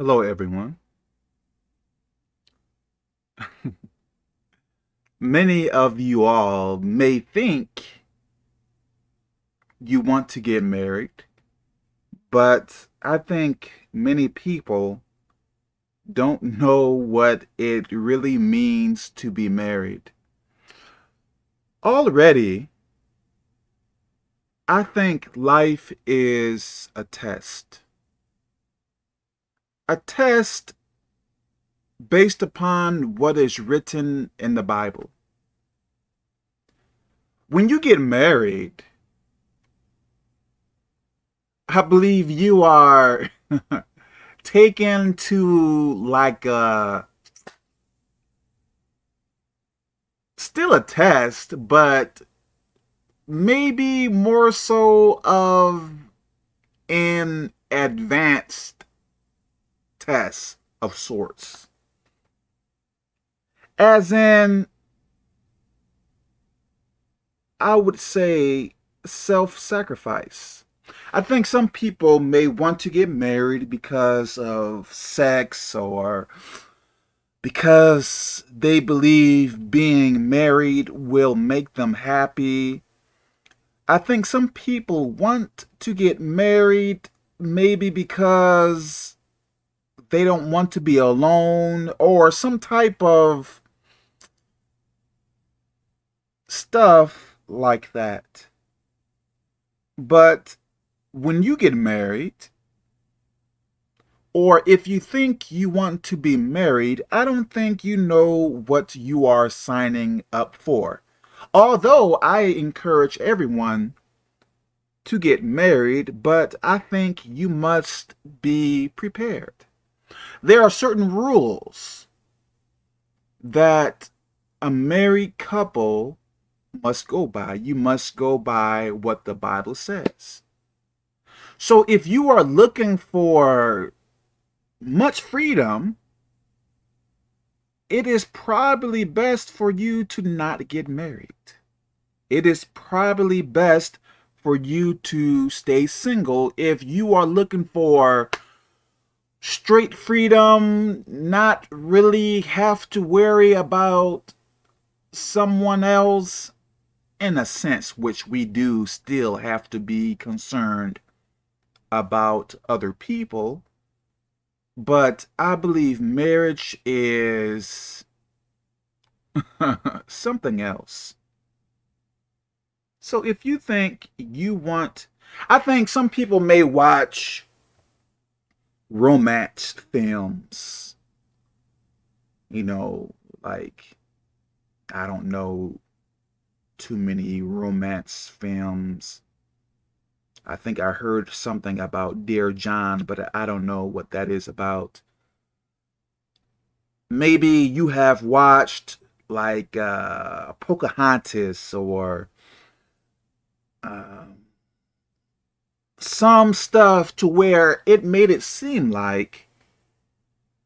Hello, everyone. Many of you all may think you want to get married, but I think many people don't know what it really means to be married. Already, I think life is a test a test based upon what is written in the Bible. When you get married, I believe you are taken to like a still a test, but maybe more so of an advanced test of sorts. As in, I would say self-sacrifice. I think some people may want to get married because of sex or because they believe being married will make them happy. I think some people want to get married maybe because they don't want to be alone or some type of stuff like that. But when you get married, or if you think you want to be married, I don't think you know what you are signing up for. Although I encourage everyone to get married, but I think you must be prepared there are certain rules that a married couple must go by. You must go by what the Bible says. So if you are looking for much freedom, it is probably best for you to not get married. It is probably best for you to stay single if you are looking for straight freedom, not really have to worry about someone else in a sense, which we do still have to be concerned about other people. But I believe marriage is something else. So if you think you want, I think some people may watch romance films. You know, like, I don't know too many romance films. I think I heard something about Dear John, but I don't know what that is about. Maybe you have watched like uh, Pocahontas or um, some stuff to where it made it seem like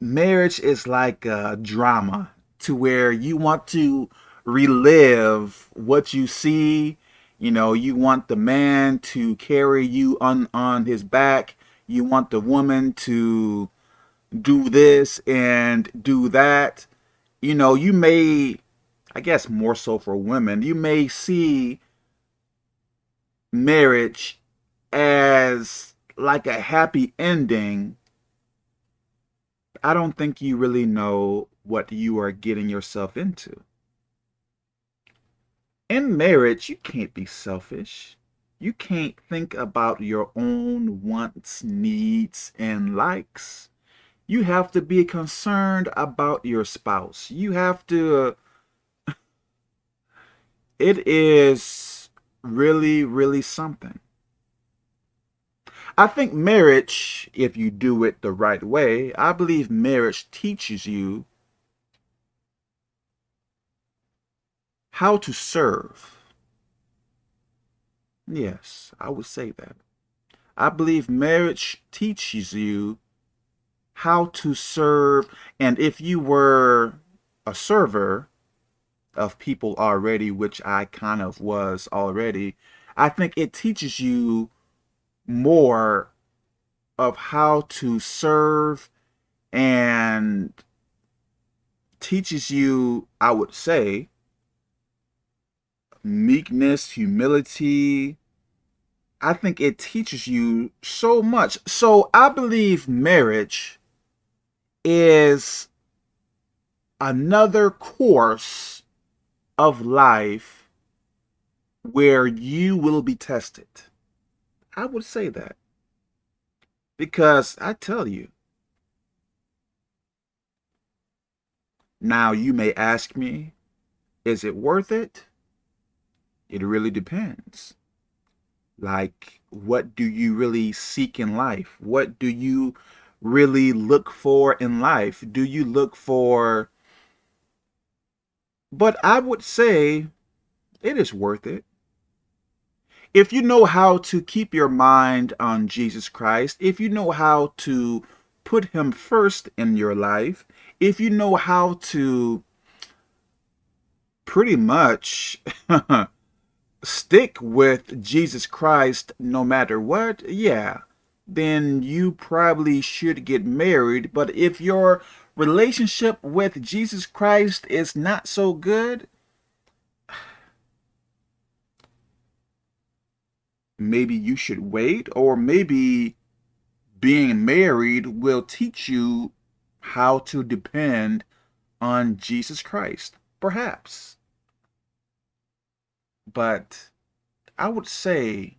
marriage is like a drama to where you want to relive what you see. You know you want the man to carry you on on his back. You want the woman to do this and do that. You know you may i guess more so for women you may see marriage as like a happy ending, I don't think you really know what you are getting yourself into. In marriage, you can't be selfish. You can't think about your own wants, needs, and likes. You have to be concerned about your spouse. You have to... It is really, really something. I think marriage, if you do it the right way, I believe marriage teaches you how to serve. Yes, I would say that. I believe marriage teaches you how to serve. And if you were a server of people already, which I kind of was already, I think it teaches you more of how to serve and teaches you, I would say, meekness, humility. I think it teaches you so much. So I believe marriage is another course of life where you will be tested. I would say that. Because I tell you, now you may ask me, is it worth it? It really depends. Like, what do you really seek in life? What do you really look for in life? Do you look for... But I would say it is worth it. If you know how to keep your mind on Jesus Christ, if you know how to put him first in your life, if you know how to pretty much stick with Jesus Christ no matter what, yeah, then you probably should get married. But if your relationship with Jesus Christ is not so good, maybe you should wait or maybe being married will teach you how to depend on Jesus Christ. Perhaps. But I would say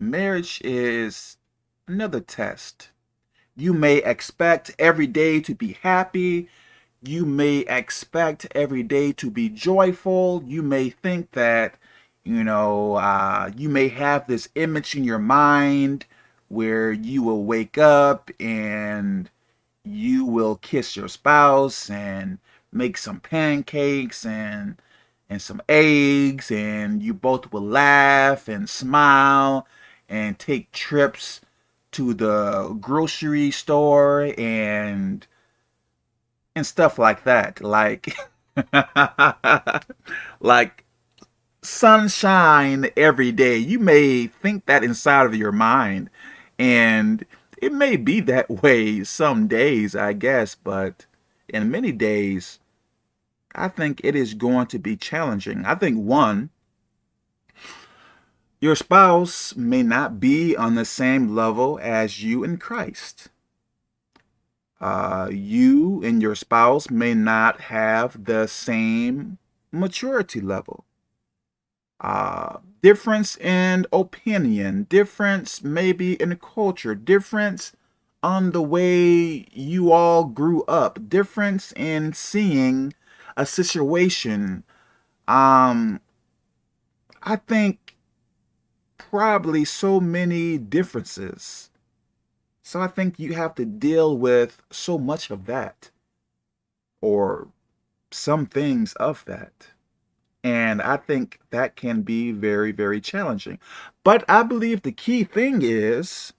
marriage is another test. You may expect every day to be happy. You may expect every day to be joyful. You may think that, you know, uh, you may have this image in your mind where you will wake up and you will kiss your spouse and make some pancakes and and some eggs and you both will laugh and smile and take trips to the grocery store and and stuff like that. Like like sunshine every day you may think that inside of your mind and it may be that way some days I guess but in many days I think it is going to be challenging. I think one, your spouse may not be on the same level as you in Christ. Uh, you and your spouse may not have the same maturity level. Uh, difference in opinion, difference maybe in culture, difference on the way you all grew up, difference in seeing a situation, um, I think probably so many differences. So I think you have to deal with so much of that or some things of that. And I think that can be very, very challenging. But I believe the key thing is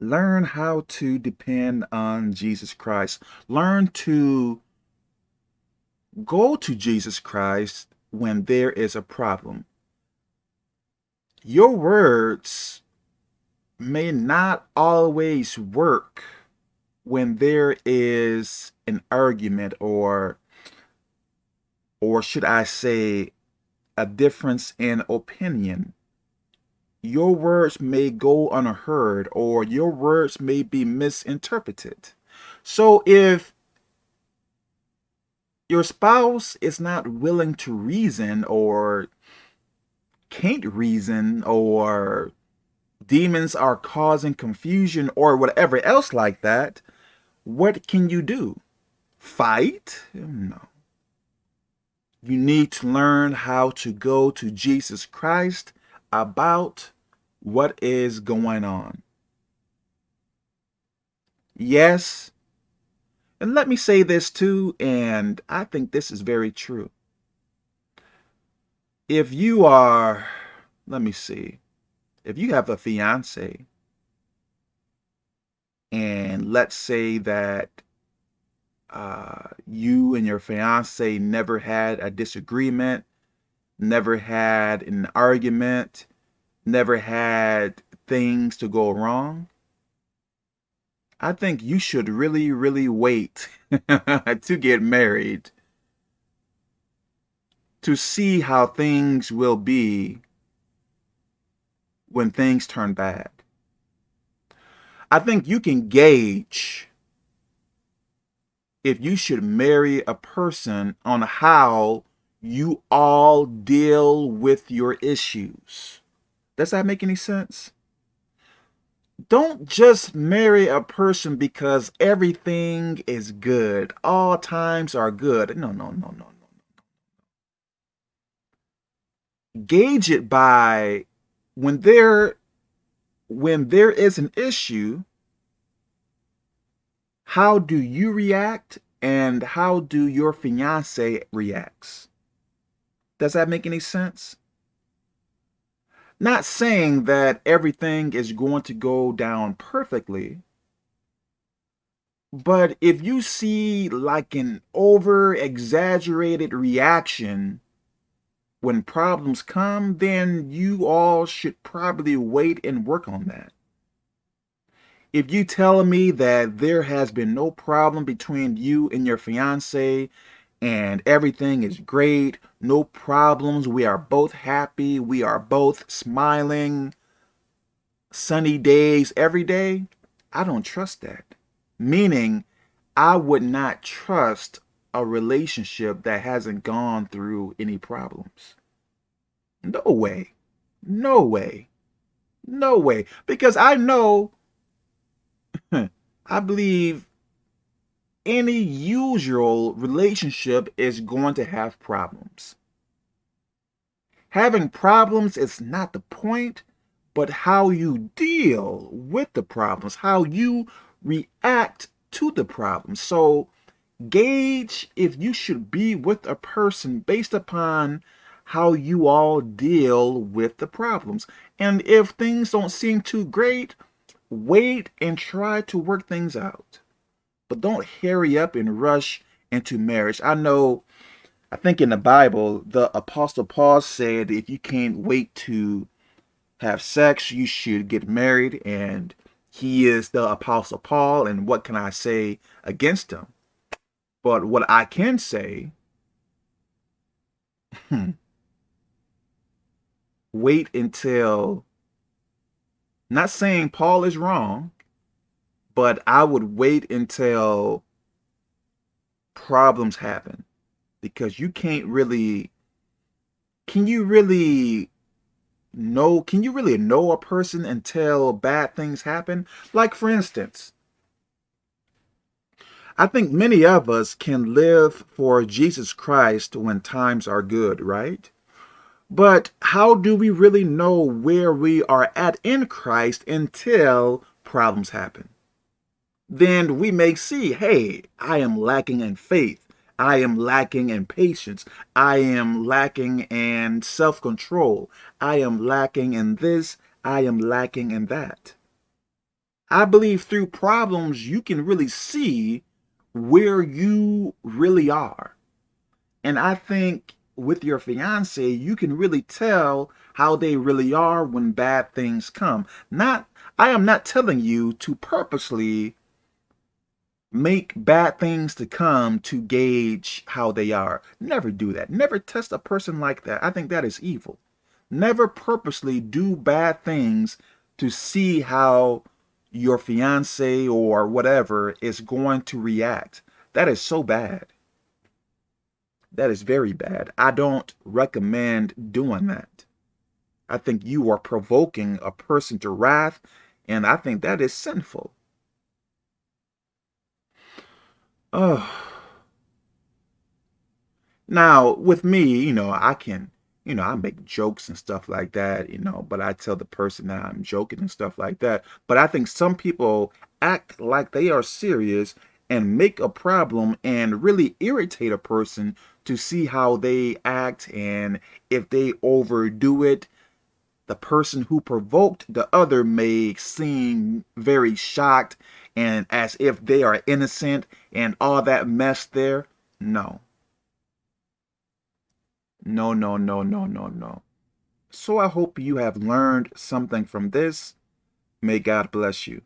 learn how to depend on Jesus Christ. Learn to Go to Jesus Christ when there is a problem. Your words may not always work when there is an argument or or should I say a difference in opinion. Your words may go unheard or your words may be misinterpreted. So if your spouse is not willing to reason or can't reason or demons are causing confusion or whatever else like that, what can you do? Fight? No. You need to learn how to go to Jesus Christ about what is going on. Yes, and let me say this too, and I think this is very true. If you are, let me see, if you have a fiance, and let's say that uh, you and your fiance never had a disagreement, never had an argument, never had things to go wrong, I think you should really, really wait to get married to see how things will be when things turn bad. I think you can gauge if you should marry a person on how you all deal with your issues. Does that make any sense? Don't just marry a person because everything is good. All times are good. No, no, no, no, no. Gauge it by when there when there is an issue, how do you react and how do your fiance reacts? Does that make any sense? Not saying that everything is going to go down perfectly, but if you see like an over exaggerated reaction when problems come, then you all should probably wait and work on that. If you tell me that there has been no problem between you and your fiance and everything is great, no problems, we are both happy, we are both smiling, sunny days every day, I don't trust that. Meaning, I would not trust a relationship that hasn't gone through any problems. No way. No way. No way. Because I know, I believe any usual relationship is going to have problems. Having problems is not the point, but how you deal with the problems, how you react to the problems. So gauge if you should be with a person based upon how you all deal with the problems. And if things don't seem too great, wait and try to work things out. But don't hurry up and rush into marriage. I know, I think in the Bible, the Apostle Paul said if you can't wait to have sex, you should get married. And he is the Apostle Paul. And what can I say against him? But what I can say, wait until, not saying Paul is wrong, but I would wait until problems happen because you can't really, can you really know, can you really know a person until bad things happen? Like for instance, I think many of us can live for Jesus Christ when times are good, right? But how do we really know where we are at in Christ until problems happen? Then we may see, hey, I am lacking in faith. I am lacking in patience. I am lacking in self-control. I am lacking in this. I am lacking in that. I believe through problems, you can really see where you really are. And I think with your fiance, you can really tell how they really are when bad things come. Not, I am not telling you to purposely make bad things to come to gauge how they are. Never do that. Never test a person like that. I think that is evil. Never purposely do bad things to see how your fiance or whatever is going to react. That is so bad. That is very bad. I don't recommend doing that. I think you are provoking a person to wrath, and I think that is sinful. Oh. Now, with me, you know, I can, you know, I make jokes and stuff like that, you know, but I tell the person that I'm joking and stuff like that. But I think some people act like they are serious and make a problem and really irritate a person to see how they act and if they overdo it. The person who provoked the other may seem very shocked and as if they are innocent and all that mess there. No. No no no no no no. So i hope you have learned something from this. May god bless you